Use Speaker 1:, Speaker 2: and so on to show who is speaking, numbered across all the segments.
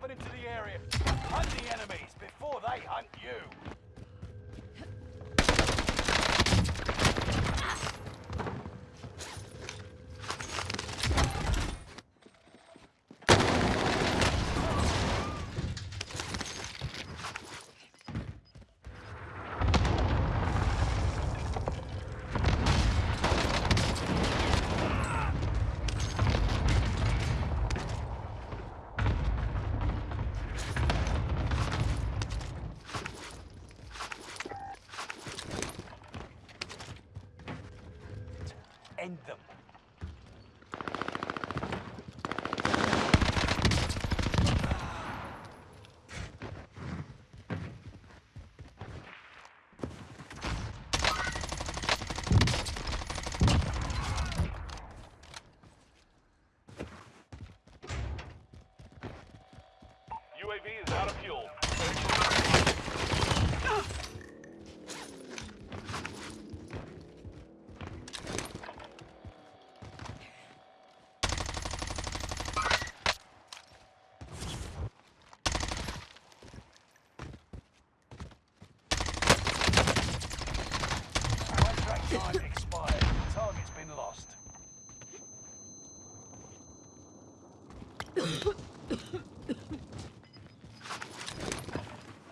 Speaker 1: moving into the area. Hunt the enemies before they hunt you.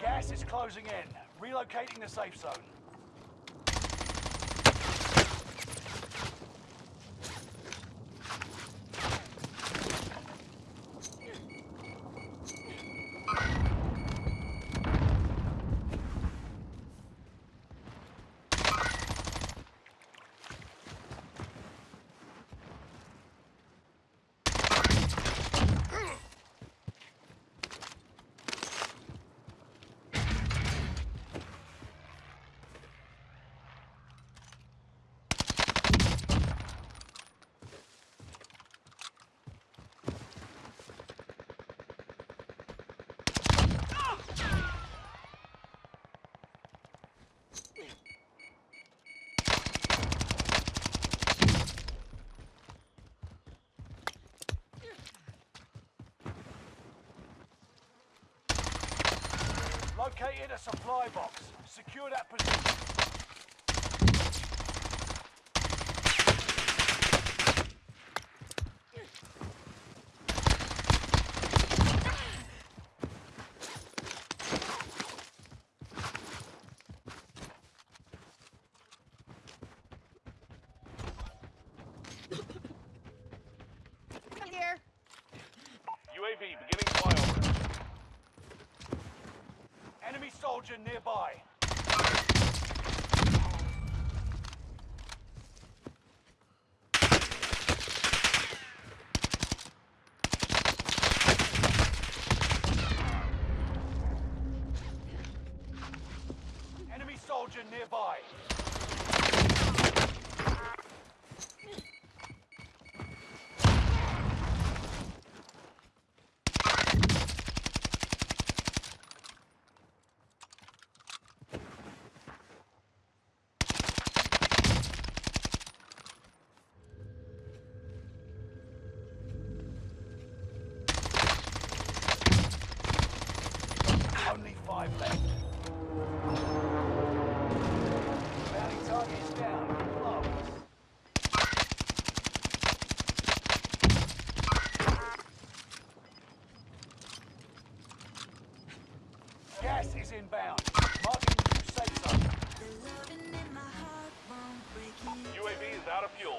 Speaker 1: Gas is closing in. Relocating the safe zone. Located a supply box. Secure that position. Soldier nearby. Gas is inbound. Marking new safe zone.
Speaker 2: UAV is out of fuel.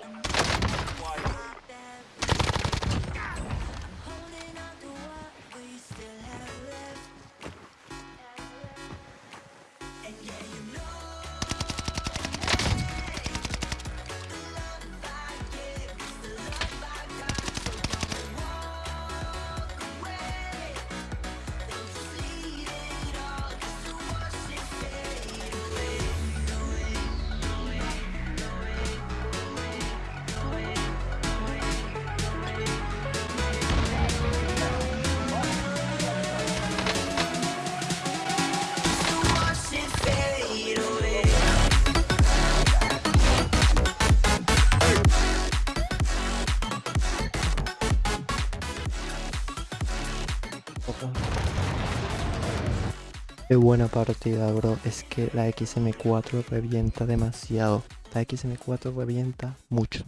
Speaker 3: poco.
Speaker 4: Qué buena partida, bro. Es que la XM4 revienta demasiado. La XM4 revienta mucho.